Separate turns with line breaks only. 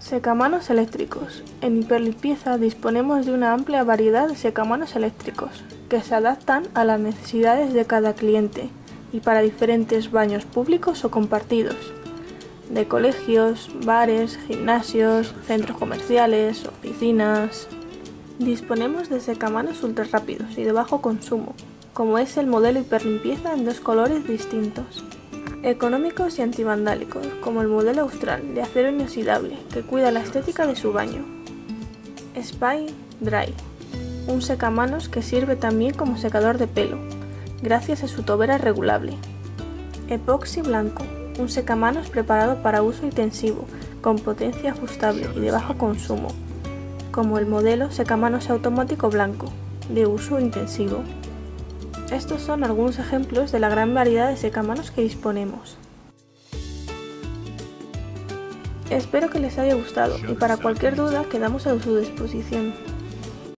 Secamanos eléctricos. En Hiperlimpieza disponemos de una amplia variedad de secamanos eléctricos, que se adaptan a las necesidades de cada cliente y para diferentes baños públicos o compartidos, de colegios, bares, gimnasios, centros comerciales, oficinas... Disponemos de secamanos ultra rápidos y de bajo consumo, como es el modelo hiperlimpieza en dos colores distintos. Económicos y antivandálicos, como el modelo austral de acero inoxidable, que cuida la estética de su baño. Spy Dry, un secamanos que sirve también como secador de pelo, gracias a su tobera regulable. Epoxy blanco, un secamanos preparado para uso intensivo, con potencia ajustable y de bajo consumo, como el modelo secamanos automático blanco, de uso intensivo. Estos son algunos ejemplos de la gran variedad de secamanos que disponemos. Espero que les haya gustado y para cualquier duda quedamos a su disposición.